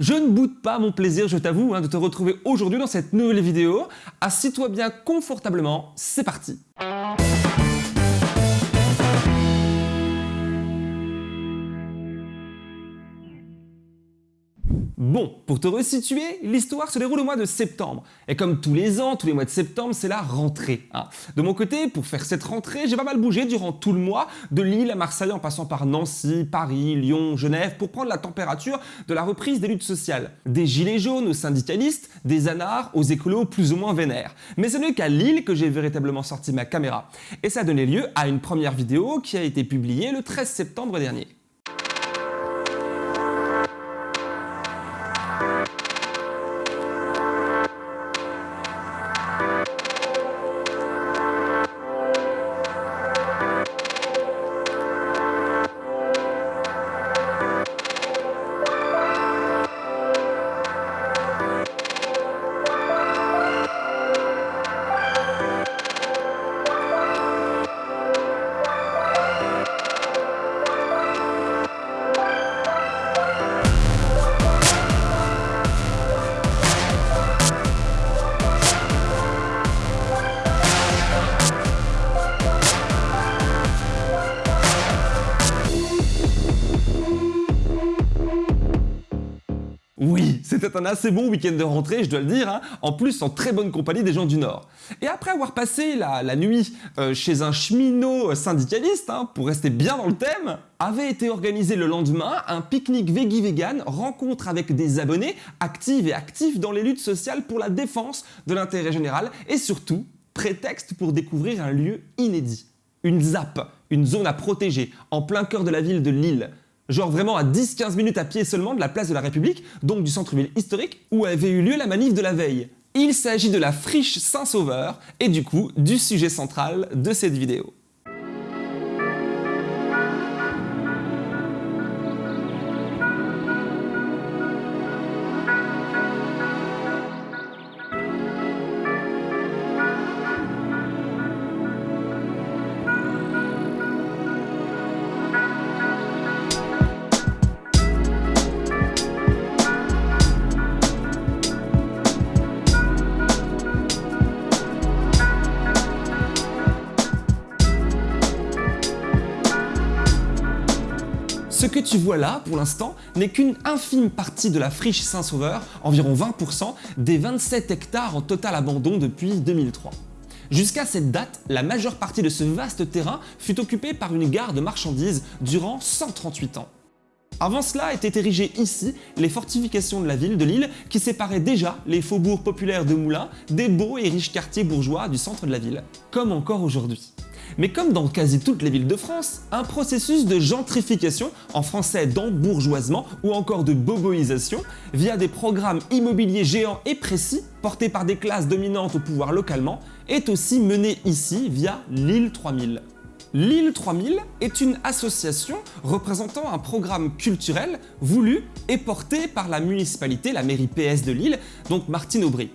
Je ne boude pas mon plaisir, je t'avoue, hein, de te retrouver aujourd'hui dans cette nouvelle vidéo. Assis-toi bien confortablement, c'est parti Bon, pour te resituer, l'histoire se déroule au mois de septembre. Et comme tous les ans, tous les mois de septembre, c'est la rentrée. Hein. De mon côté, pour faire cette rentrée, j'ai pas mal bougé durant tout le mois, de Lille à Marseille en passant par Nancy, Paris, Lyon, Genève, pour prendre la température de la reprise des luttes sociales. Des gilets jaunes aux syndicalistes, des anards aux écolos plus ou moins vénères. Mais ce n'est qu'à Lille que j'ai véritablement sorti ma caméra. Et ça a donné lieu à une première vidéo qui a été publiée le 13 septembre dernier. C'était un assez bon week-end de rentrée, je dois le dire, hein. en plus en très bonne compagnie des gens du Nord. Et après avoir passé la, nuit euh, chez un cheminot syndicaliste, hein, pour rester bien dans le thème, avait été organisé le lendemain un pique-nique veggie vegan, rencontre avec des abonnés actifs et actifs dans les luttes sociales pour la défense de l'intérêt général et surtout, prétexte pour découvrir un lieu inédit. Une ZAP, une zone à protéger, en plein cœur de la ville de Lille, genre vraiment à 10-15 minutes à pied seulement de la place de la République, donc du centre-ville historique, où avait eu lieu la manif de la veille. Il s'agit de la friche Saint-Sauveur, et du coup, du sujet central de cette vidéo. Tu vois là, pour l'instant, n'est qu'une infime partie de la friche Saint-Sauveur, environ 20% des 27 hectares en total abandon depuis 2003. Jusqu'à cette date, la majeure partie de ce vaste terrain fut occupée par une gare de marchandises durant 138 ans. Avant cela étaient érigées ici les fortifications de la ville de Lille qui séparaient déjà les faubourgs populaires de Moulins des beaux et riches quartiers bourgeois du centre de la ville, comme encore aujourd'hui. Mais comme dans quasi toutes les villes de France, un processus de gentrification, en français d'embourgeoisement ou encore de boboisation, via des programmes immobiliers géants et précis portés par des classes dominantes au pouvoir localement, est aussi mené ici via l'île 3000. L'île 3000 est une association représentant un programme culturel voulu et porté par la municipalité, la mairie PS de Lille, donc Martine Aubry.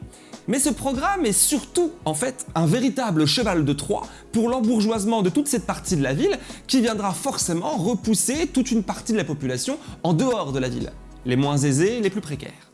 Mais ce programme est surtout, en fait, un véritable cheval de Troie pour l'embourgeoisement de toute cette partie de la ville qui viendra forcément repousser toute une partie de la population en dehors de la ville, les moins aisés, les plus précaires.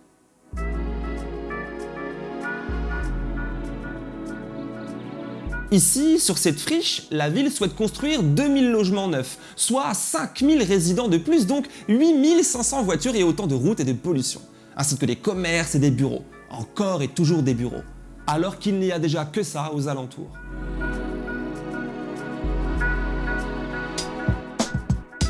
Ici, sur cette friche, la ville souhaite construire 2000 logements neufs, soit 5000 résidents de plus, donc 8500 voitures et autant de routes et de pollution, ainsi que des commerces et des bureaux encore et toujours des bureaux, alors qu'il n'y a déjà que ça aux alentours.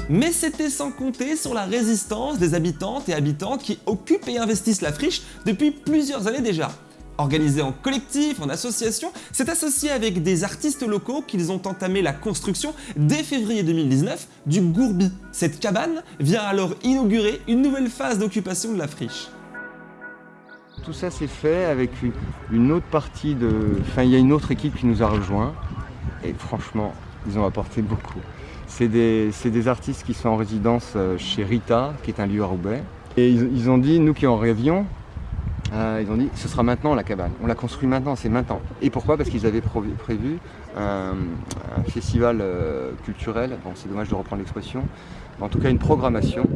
Mais c'était sans compter sur la résistance des habitantes et habitants qui occupent et investissent la friche depuis plusieurs années déjà. Organisé en collectif, en association, c'est associé avec des artistes locaux qu'ils ont entamé la construction dès février 2019 du Gourbi. Cette cabane vient alors inaugurer une nouvelle phase d'occupation de la friche. Tout ça s'est fait avec une autre partie de... Enfin, il y a une autre équipe qui nous a rejoints et franchement, ils ont apporté beaucoup. C'est des, artistes qui sont en résidence euh, chez Rita, qui est un lieu à Roubaix. Et ils, ont dit, nous qui en rêvions, Euh, ils ont dit ce sera maintenant la cabane, on la construit maintenant, c'est maintenant. Et pourquoi? Parce qu'ils avaient prévu un, festival euh, culturel, bon c'est dommage de reprendre l'expression, en tout cas une programmation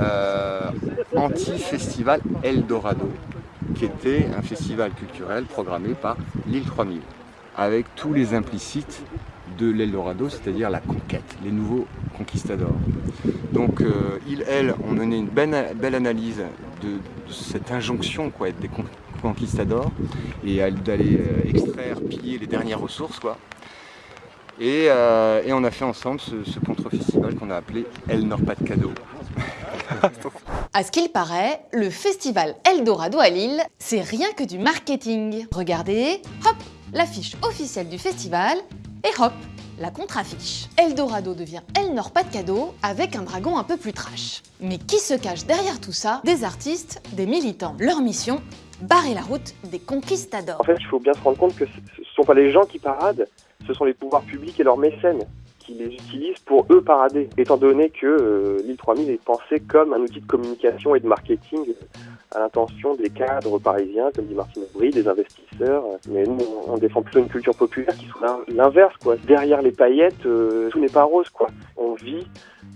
euh, anti-festival Eldorado, qui était un festival culturel programmé par l'île 3000, avec tous les implicites de l'Eldorado, c'est-à-dire la conquête, les nouveaux conquistadors. Donc euh, ils, elles, ont mené une belle, analyse de, cette injonction quoi, des conquistadors et d'aller euh, extraire, piller les dernières ressources. Quoi. Et, euh, on a fait ensemble ce, ce contre-festival qu'on a appelé El Nord Pas de Cadeau. À ce qu'il paraît, le festival Eldorado à Lille, c'est rien que du marketing. Regardez, hop, l'affiche officielle du festival, et hop, la contre-affiche. Eldorado devient El Nord Pas de Cadeau avec un dragon un peu plus trash. Mais qui se cache derrière tout ça? Des artistes, des militants. Leur mission Barrer la route des conquistadors. En fait, il faut bien se rendre compte que ce ne sont pas les gens qui paradent, ce sont les pouvoirs publics et leurs mécènes qui les utilisent pour eux parader, étant donné que euh, l'île 3000 est pensée comme un outil de communication et de marketing à l'intention des cadres parisiens, comme dit Martine Aubry, des investisseurs. Mais nous, on défend plutôt une culture populaire qui soit l'inverse, quoi. Derrière les paillettes, euh, tout n'est pas rose, quoi. On vit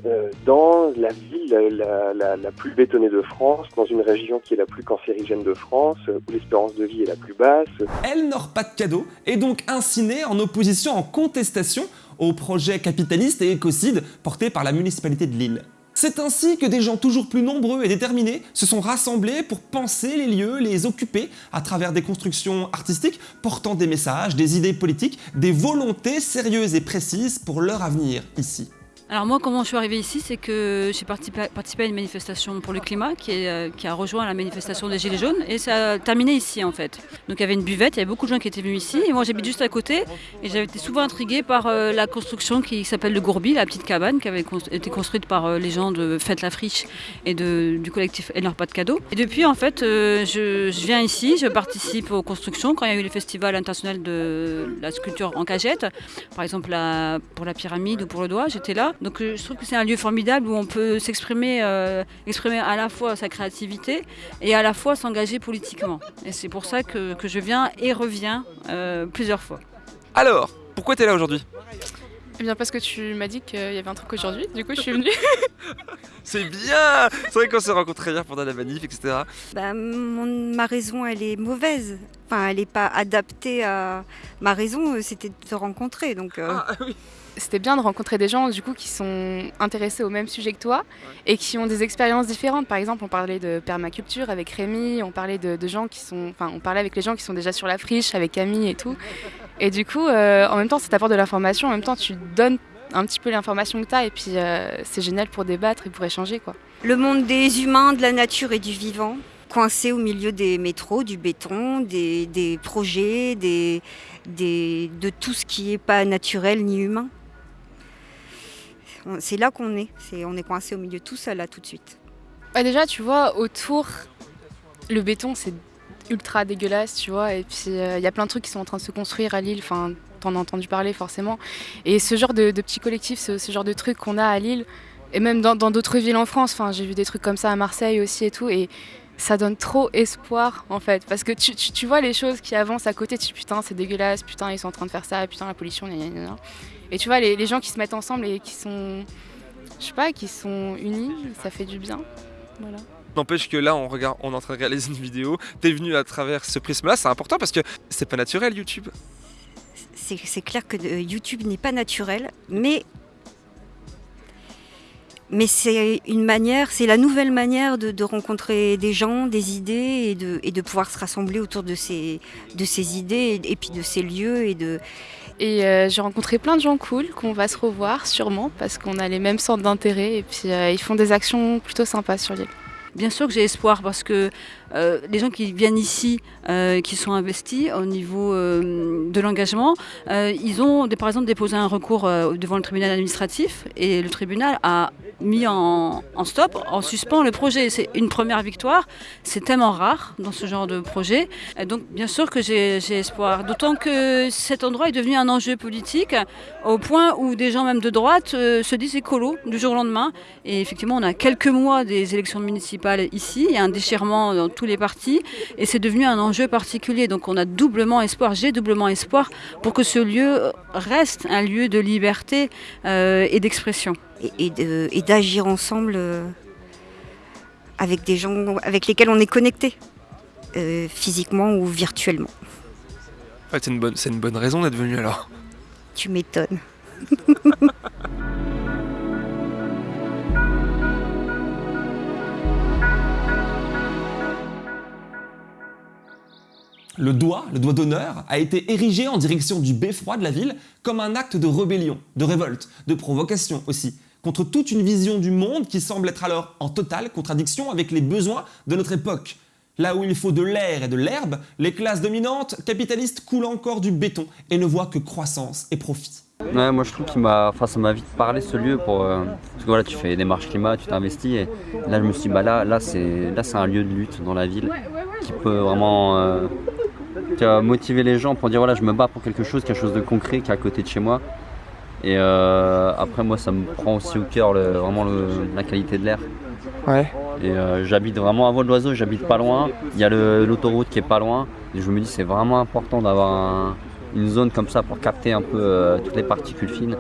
euh, dans la ville la, plus bétonnée de France, dans une région qui est la plus cancérigène de France, où l'espérance de vie est la plus basse. Elle n'aura pas de cadeau est donc incinée en opposition, en contestation au projet capitaliste et écocide porté par la municipalité de Lille. C'est ainsi que des gens toujours plus nombreux et déterminés se sont rassemblés pour penser les lieux, les occuper à travers des constructions artistiques portant des messages, des idées politiques, des volontés sérieuses et précises pour leur avenir ici. Alors moi, comment je suis arrivée ici, c'est que j'ai participé, à une manifestation pour le climat qui, euh, qui, a rejoint la manifestation des Gilets jaunes et ça a terminé ici en fait. Donc il y avait une buvette, il y avait beaucoup de gens qui étaient venus ici et moi j'habite juste à côté et j'avais été souvent intriguée par euh, la construction qui s'appelle le Gourbi, la petite cabane qui avait été construite par euh, les gens de Fête la Friche et du collectif Elle pas de cadeaux. Et depuis en fait, je, viens ici, je participe aux constructions quand il y a eu le festival international de la sculpture en cagette, par exemple pour la pyramide ou pour le doigt, j'étais là. Donc euh, je trouve que c'est un lieu formidable où on peut s'exprimer, euh, exprimer à la fois sa créativité et à la fois s'engager politiquement. Et c'est pour ça que, je viens et reviens euh, plusieurs fois. Alors, pourquoi tu es là aujourd'hui? Eh bien parce que tu m'as dit qu'il y avait un truc aujourd'hui, du coup je suis venue. c'est bien C'est vrai qu'on s'est rencontrés hier pendant la manif, etc. Bah, ma raison elle est mauvaise. Enfin elle n'est pas adaptée à... Ma raison c'était de te rencontrer, donc... Ah, oui c'était bien de rencontrer des gens du coup qui sont intéressés au même sujet que toi et qui ont des expériences différentes. Par exemple, on parlait de permaculture avec Rémi, on parlait de, gens qui sont, enfin, on parlait avec les gens qui sont déjà sur la friche, avec Camille et tout. Et du coup, euh, en même temps, ça t'apporte de l'information, en même temps, tu donnes un petit peu l'information que tu as et puis euh, c'est génial pour débattre et pour échanger quoi. Le monde des humains, de la nature et du vivant coincé au milieu des métros, du béton, des, projets, des, de tout ce qui n'est pas naturel ni humain. C'est là qu'on est. On est coincé au milieu tout seul là tout de suite. Bah déjà, tu vois, autour, le béton c'est ultra dégueulasse, tu vois. Et puis euh, il y a plein de trucs qui sont en train de se construire à Lille. Enfin, t'en as entendu parler forcément. Et ce genre de, petits collectifs, ce, genre de trucs qu'on a à Lille, et même dans d'autres villes en France. Enfin, j'ai vu des trucs comme ça à Marseille aussi et tout. Et ça donne trop espoir en fait. Parce que tu, tu, vois les choses qui avancent à côté, tu dis putain c'est dégueulasse, putain ils sont en train de faire ça, putain la pollution, Et tu vois les, les, gens qui se mettent ensemble et qui sont, je sais pas, qui sont unis, ça fait du bien. Voilà. N'empêche que là, on, regarde, on est en train de réaliser une vidéo. T'es venu à travers ce prisme-là, c'est important parce que c'est pas naturel YouTube. C'est clair que euh, YouTube n'est pas naturel, mais mais c'est une manière, c'est la nouvelle manière de, rencontrer des gens, des idées et de, et de pouvoir se rassembler autour de ces, de ces idées et, puis de ces lieux et de. Et euh, j'ai rencontré plein de gens cool qu'on va se revoir sûrement parce qu'on a les mêmes centres d'intérêt et puis euh, ils font des actions plutôt sympas sur l'île. Bien sûr que j'ai espoir parce que euh, les gens qui viennent ici, euh, qui sont investis au niveau euh, de l'engagement, ils ont par exemple déposé un recours devant le tribunal administratif et le tribunal a mis en, stop, en suspens le projet. C'est une première victoire, c'est tellement rare dans ce genre de projet. Et donc bien sûr que j'ai espoir, d'autant que cet endroit est devenu un enjeu politique au point où des gens même de droite se disent écolo du jour au lendemain. Et effectivement, on a quelques mois des élections municipales ici, il y a un déchirement dans tous les partis et c'est devenu un enjeu particulier. Donc on a doublement espoir, j'ai doublement espoir pour que ce lieu reste un lieu de liberté euh, et d'expression et, d'agir ensemble euh, avec des gens avec lesquels on est connecté, euh, physiquement ou virtuellement. c'est une, bonne, une bonne raison d'être venu alors. Tu m'étonnes. Le doigt, le doigt d'honneur, a été érigé en direction du beffroi de la ville comme un acte de rébellion, de révolte, de provocation aussi, contre toute une vision du monde qui semble être alors en totale contradiction avec les besoins de notre époque. Là où il faut de l'air et de l'herbe, les classes dominantes capitalistes coulent encore du béton et ne voient que croissance et profit. Ouais, moi je trouve qu'il m'a, enfin ça m'a vite parlé ce lieu pour, euh, parce que voilà tu fais des marches climat, tu t'investis et là je me suis dit bah là, là c'est, là c'est un lieu de lutte dans la ville qui peut vraiment euh, motiver les gens pour dire voilà je me bats pour quelque chose, quelque chose de concret qui est à côté de chez moi et euh, après, moi, ça me prend aussi au cœur vraiment la qualité de l'air. Ouais. Et euh, j'habite vraiment à Vol d'Oiseau, j'habite pas loin. Il y a l'autoroute qui est pas loin. Et je me dis, c'est vraiment important d'avoir une zone comme ça pour capter un peu euh, toutes les particules fines.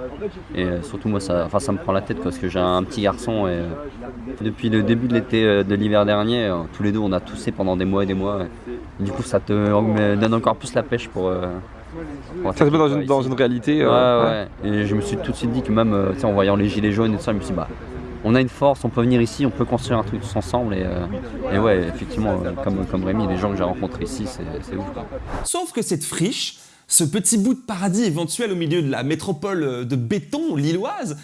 Et surtout, moi, ça, enfin, ça me prend la tête parce que j'ai un petit garçon. Et depuis le début de l'été, de l'hiver dernier, tous les deux, on a toussé pendant des mois et des mois. du coup, ça te donne encore plus la pêche pour ça se met dans une, dans une réalité. Euh, ouais, ouais. Et je me suis tout de suite dit que même euh, en voyant les gilets jaunes et tout ça, je me suis dit, bah, on a une force, on peut venir ici, on peut construire un truc tous ensemble. Et, euh, et ouais, effectivement, comme, comme Rémi, les gens que j'ai rencontrés ici, c'est ouf. Sauf que cette friche, ce petit bout de paradis éventuel au milieu de la métropole de béton lilloise,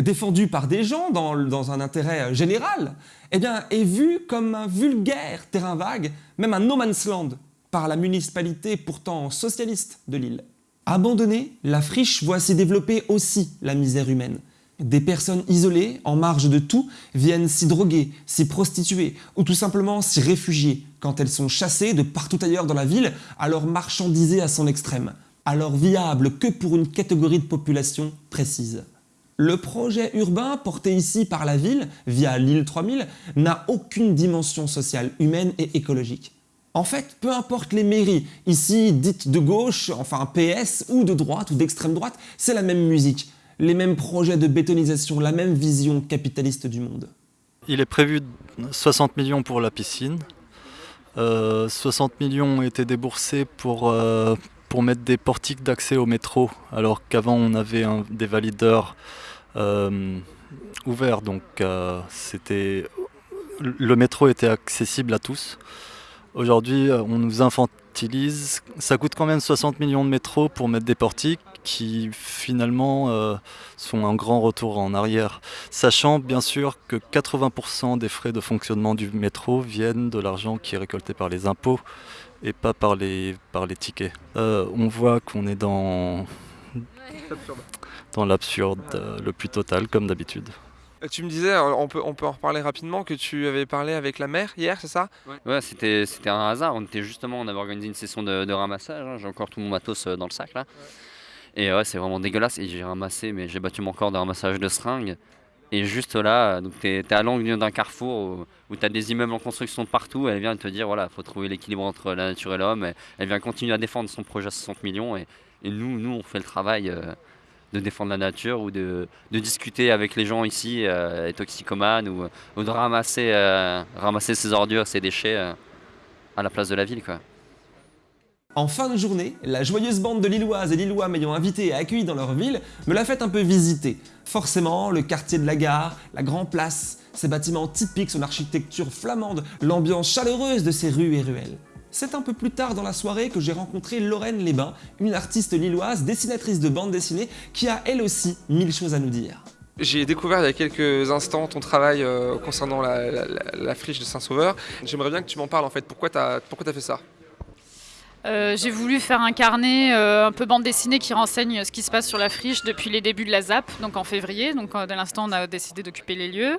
défendu par des gens dans, un intérêt général, eh est vu comme un vulgaire terrain vague, même un no man's land par la municipalité pourtant socialiste de l'île. Abandonnée, la friche voit s'y développer aussi la misère humaine. Des personnes isolées, en marge de tout, viennent s'y droguer, s'y prostituer ou tout simplement s'y réfugier quand elles sont chassées de partout ailleurs dans la ville, alors marchandisées à son extrême, alors viables que pour une catégorie de population précise. Le projet urbain porté ici par la ville, via l'île 3000, n'a aucune dimension sociale, humaine et écologique. En fait, peu importe les mairies, ici dites de gauche, enfin PS, ou de droite ou d'extrême droite, c'est la même musique, les mêmes projets de bétonisation, la même vision capitaliste du monde. Il est prévu 60 millions pour la piscine. 60 euh, millions ont été déboursés pour, euh, pour mettre des portiques d'accès au métro, alors qu'avant on avait des valideurs euh, ouverts, donc le métro était accessible à tous. Aujourd'hui, euh, on nous infantilise. Ça coûte quand même 60 millions de métros pour mettre des portiques qui finalement euh, sont un grand retour en arrière? Sachant bien sûr que 80% des frais de fonctionnement du métro viennent de l'argent qui est récolté par les impôts et pas par les, par les tickets. Euh, on voit qu'on est dans, dans l'absurde le plus total comme d'habitude. Euh, tu me disais, euh, on peut, on peut en reparler rapidement, que tu avais parlé avec la mère hier, c'est ça? Ouais, c'était, un hasard. On était justement, on avait organisé une session de, ramassage. Hein. J'ai encore tout mon matos euh, dans le sac là. Et ouais, c'est vraiment dégueulasse. Et j'ai ramassé, mais j'ai battu mon corps de ramassage de seringues. Et juste là, donc t'es, es à l'angle d'un carrefour où, tu as des immeubles en construction de partout. Elle vient te dire, voilà, faut trouver l'équilibre entre la nature et l'homme. Elle vient continuer à défendre son projet à 60 millions. Et, nous, nous, on fait le travail de défendre la nature ou de, discuter avec les gens ici, euh, les toxicomanes, ou, de ramasser, euh, ramasser ses ordures, ses déchets euh, à la place de la ville. Quoi. En fin de journée, la joyeuse bande de Lilloises et Lillois m'ayant invité et accueilli dans leur ville me l'a fait un peu visiter. Forcément, le quartier de la gare, la Grand Place, ces bâtiments typiques, son architecture flamande, l'ambiance chaleureuse de ces rues et ruelles. C'est un peu plus tard dans la soirée que j'ai rencontré Lorraine Lesbains, une artiste lilloise, dessinatrice de bande dessinée, qui a elle aussi mille choses à nous dire. J'ai découvert il y a quelques instants ton travail euh, concernant la, friche de Saint-Sauveur. J'aimerais bien que tu m'en parles en fait. Pourquoi tu as, as fait ça? Euh, j'ai voulu faire un carnet euh, un peu bande dessinée qui renseigne ce qui se passe sur la friche depuis les débuts de la ZAP, donc en février. Donc dès l'instant, on a décidé d'occuper les lieux.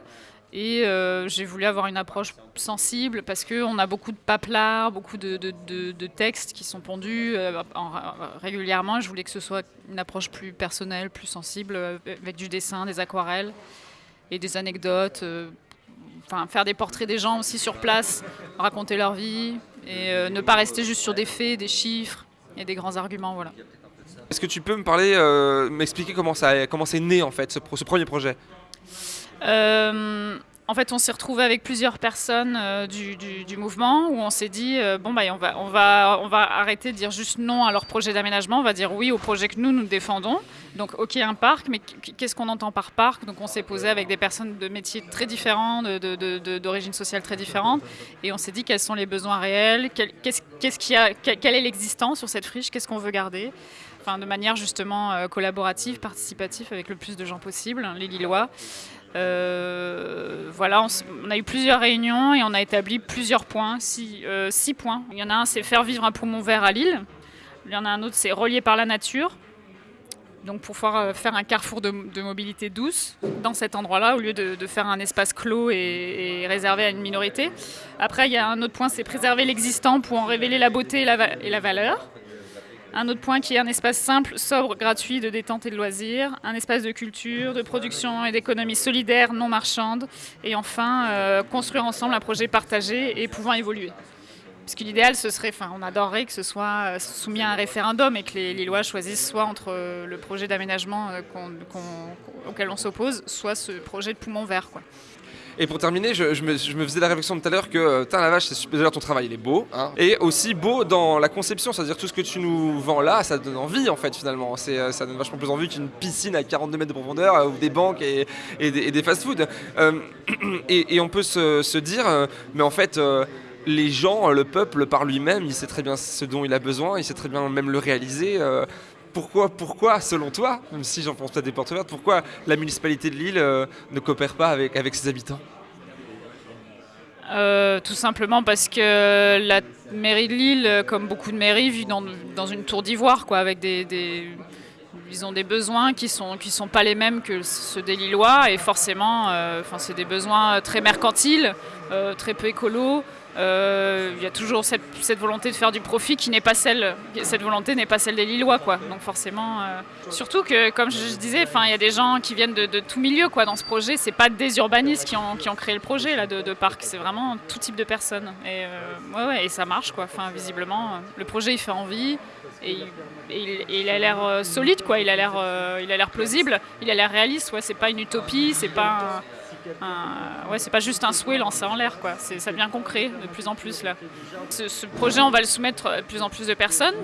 Et j'ai voulu avoir une approche sensible parce qu'on a beaucoup de paplards, beaucoup de, textes qui sont pondus régulièrement. Je voulais que ce soit une approche plus personnelle, plus sensible, avec du dessin, des aquarelles et des anecdotes enfin, faire des portraits des gens aussi sur place, raconter leur vie et euh, ne pas rester juste sur des faits, des chiffres et des grands arguments. Voilà. Est-ce que tu peux me parler, euh, m'expliquer comment c'est né en fait ce premier projet? Euh, en fait, on s'est retrouvé avec plusieurs personnes euh, du, mouvement où on s'est dit euh, bon bah on va on va on va arrêter de dire juste non à leur projet d'aménagement, on va dire oui au projet que nous nous défendons. Donc ok un parc, mais qu'est-ce qu'on entend par parc? Donc on s'est posé avec des personnes de métiers très différents, d'origine sociale très différente, et on s'est dit quels sont les besoins réels, qu'est-ce qu'il a, quelle est l'existence sur cette friche, qu'est-ce qu'on veut garder? Enfin, de manière justement collaborative, participative avec le plus de gens possible, hein, les Lillois. Euh, voilà, on, a eu plusieurs réunions et on a établi plusieurs points, six, euh, six points. Il y en a un, c'est faire vivre un poumon vert à Lille. Il y en a un autre, c'est relier par la nature. Donc pour pouvoir euh, faire un carrefour de, mobilité douce dans cet endroit-là, au lieu de, faire un espace clos et, réservé à une minorité. Après, il y a un autre point, c'est préserver l'existant pour en révéler la beauté et la valeur. Un autre point qui est un espace simple, sobre, gratuit de détente et de loisirs. Un espace de culture, de production et d'économie solidaire, non marchande. Et enfin, euh, construire ensemble un projet partagé et pouvant évoluer. Puisque l'idéal, ce serait, enfin, on adorerait que ce soit euh, soumis à un référendum et que les Lillois choisissent soit entre euh, le projet d'aménagement auquel on s'oppose, soit ce projet de poumon vert. Et pour terminer, je, me, faisais la réflexion tout à l'heure que, euh, la vache, c'est déjà ton travail, il est beau. Hein. et aussi beau dans la conception, c'est-à-dire tout ce que tu nous vends là, ça donne envie en fait finalement. Euh, ça donne vachement plus envie qu'une piscine à 42 mètres de profondeur euh, ou des banques et, des, fast-food. et, on peut se, dire, mais en fait les gens, le peuple par lui-même, il sait très bien ce dont il a besoin, il sait très bien même le réaliser pourquoi, selon toi, même si j'en pense pas des portes ouvertes, pourquoi la municipalité de Lille euh, ne coopère pas avec, ses habitants? Euh, tout simplement parce que la mairie de Lille, comme beaucoup de mairies, vit dans, une tour d'ivoire, quoi, avec des, ils ont des besoins qui sont qui sont pas les mêmes que ceux des Lillois, et forcément, euh, c'est des besoins très mercantiles, très peu écolos. Euh, il y a toujours cette, volonté de faire du profit qui n'est pas celle, cette volonté n'est pas celle des Lillois, quoi. Donc forcément, euh, surtout que, comme je, disais, enfin, il y a des gens qui viennent de, tout milieu, quoi, dans ce projet. C'est pas des urbanistes qui ont, qui ont créé le projet là de, parc, c'est vraiment tout type de personnes. Et euh, ouais, et ça marche, quoi. Enfin, visiblement, le projet il fait envie. Et, il a l'air solide, quoi. Il a l'air, il a l'air plausible, il a l'air réaliste. Ouais, c'est pas une utopie, c'est pas ouais, c'est pas juste un souhait lancé en l'air, quoi. Ça devient concret de plus en plus là. Ce, projet, on va le soumettre à plus en plus de personnes.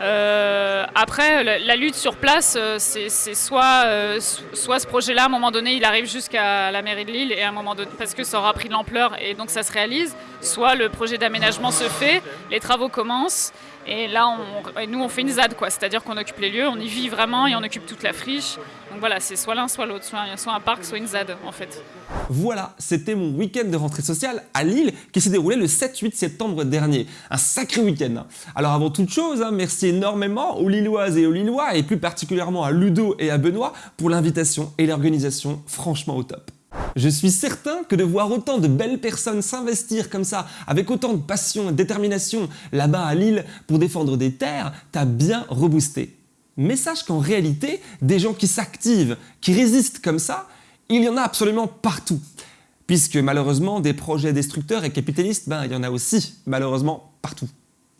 Euh, après, la, lutte sur place, euh, c'est soit, euh, soit ce projet-là, à un moment donné, il arrive jusqu'à la mairie de Lille et à un moment donné, parce que ça aura pris de l'ampleur et donc ça se réalise, soit le projet d'aménagement se fait, les travaux commencent et là, on, nous, on fait une ZAD, quoi. C'est-à-dire qu'on occupe les lieux, on y vit vraiment et on occupe toute la friche. Donc voilà, c'est soit l'un, soit l'autre, soit, un parc, soit une ZAD, en fait. Voilà, c'était mon week-end de rentrée sociale à Lille qui s'est déroulé le 7-8 septembre dernier. Un sacré week-end. Alors avant toute chose, hein, merci énormément aux Lilloises et aux Lillois, et plus particulièrement à Ludo et à Benoît, pour l'invitation et l'organisation franchement au top. Je suis certain que de voir autant de belles personnes s'investir comme ça, avec autant de passion et de détermination là-bas à Lille pour défendre des terres, t'a bien reboosté. Mais sache qu'en réalité, des gens qui s'activent, qui résistent comme ça, il y en a absolument partout. Puisque malheureusement, des projets destructeurs et capitalistes, ben, il y en a aussi, malheureusement, partout.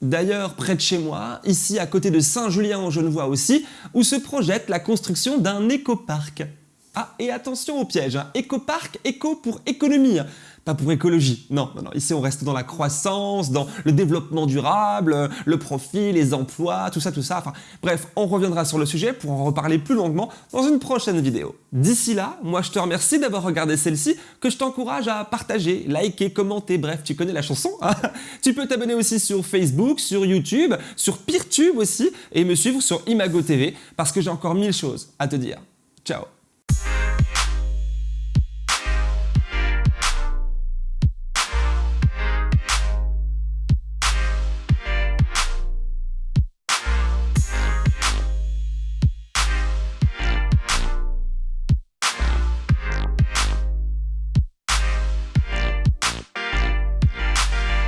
D'ailleurs, près de chez moi, ici à côté de Saint-Julien en Genevois aussi, où se projette la construction d'un écoparc. Ah, et attention au piège, hein. éco-parc, éco pour économie, pas pour écologie. Non, non, non, ici on reste dans la croissance, dans le développement durable, le profit, les emplois, tout ça, tout ça. Enfin, bref, on reviendra sur le sujet pour en reparler plus longuement dans une prochaine vidéo. D'ici là, moi je te remercie d'avoir regardé celle-ci, que je t'encourage à partager, liker, commenter, bref, tu connais la chanson. Hein. tu peux t'abonner aussi sur Facebook, sur YouTube, sur Peertube aussi, et me suivre sur Imago TV, parce que j'ai encore mille choses à te dire. Ciao